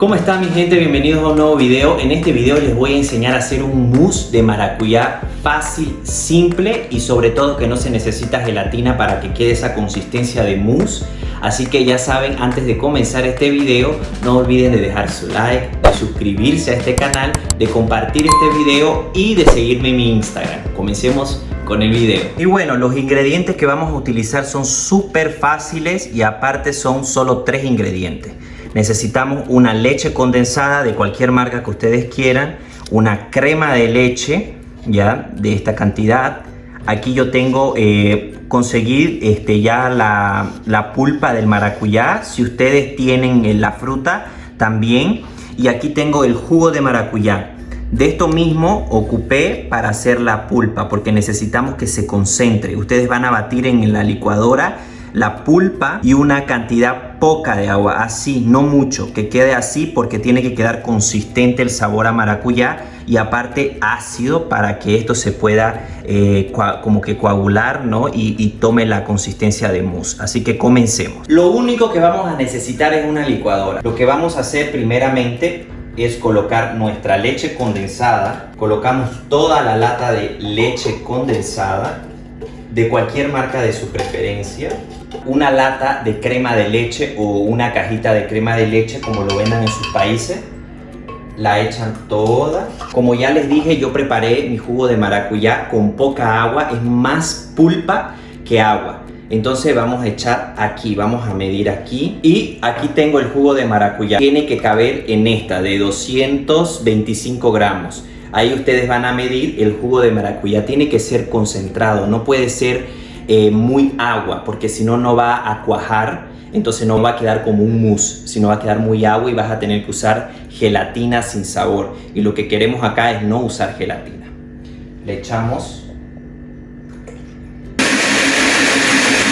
¿Cómo está mi gente? Bienvenidos a un nuevo video. En este video les voy a enseñar a hacer un mousse de maracuyá fácil, simple y sobre todo que no se necesita gelatina para que quede esa consistencia de mousse. Así que ya saben, antes de comenzar este video, no olviden de dejar su like, de suscribirse a este canal, de compartir este video y de seguirme en mi Instagram. Comencemos con el video. Y bueno, los ingredientes que vamos a utilizar son súper fáciles y aparte son solo tres ingredientes. Necesitamos una leche condensada de cualquier marca que ustedes quieran, una crema de leche, ya, de esta cantidad. Aquí yo tengo, eh, conseguir este, ya la, la pulpa del maracuyá, si ustedes tienen la fruta también. Y aquí tengo el jugo de maracuyá. De esto mismo ocupé para hacer la pulpa porque necesitamos que se concentre. Ustedes van a batir en la licuadora la pulpa y una cantidad poca de agua, así, no mucho, que quede así porque tiene que quedar consistente el sabor a maracuyá y aparte ácido para que esto se pueda eh, como que coagular ¿no? Y, y, tome la consistencia de mousse. Así que comencemos. Lo único que vamos a necesitar es una licuadora. Lo que vamos a hacer primeramente es colocar nuestra leche condensada. Colocamos toda la lata de leche condensada de cualquier marca de su preferencia. Una lata de crema de leche o una cajita de crema de leche como lo vendan en sus países la echan toda. Como ya les dije yo preparé mi jugo de maracuyá con poca agua. Es más pulpa que agua entonces vamos a echar aquí, vamos a medir aquí y aquí tengo el jugo de maracuyá. Tiene que caber en esta de 225 gramos. Ahí ustedes van a medir el jugo de maracuyá. Tiene que ser concentrado, no puede ser eh, muy agua, porque si no, no va a cuajar, entonces no va a quedar como un mousse, sino va a quedar muy agua y vas a tener que usar gelatina sin sabor. Y lo que queremos acá es no usar gelatina. Le echamos.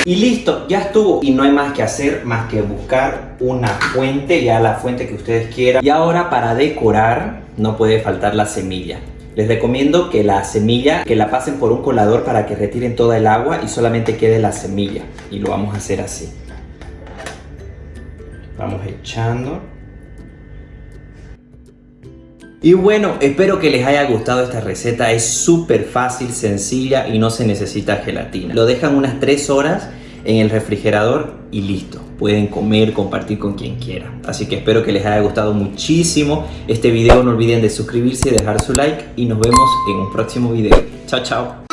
Y listo, ya estuvo. Y no hay más que hacer más que buscar una fuente, ya la fuente que ustedes quieran. Y ahora para decorar no puede faltar la semilla. Les recomiendo que la semilla, que la pasen por un colador para que retiren toda el agua y solamente quede la semilla. Y lo vamos a hacer así. Vamos echando. Y bueno, espero que les haya gustado esta receta. Es súper fácil, sencilla y no se necesita gelatina. Lo dejan unas 3 horas en el refrigerador y listo. Pueden comer, compartir con quien quiera. Así que espero que les haya gustado muchísimo este video. No olviden de suscribirse, dejar su like y nos vemos en un próximo video. Chao, chao.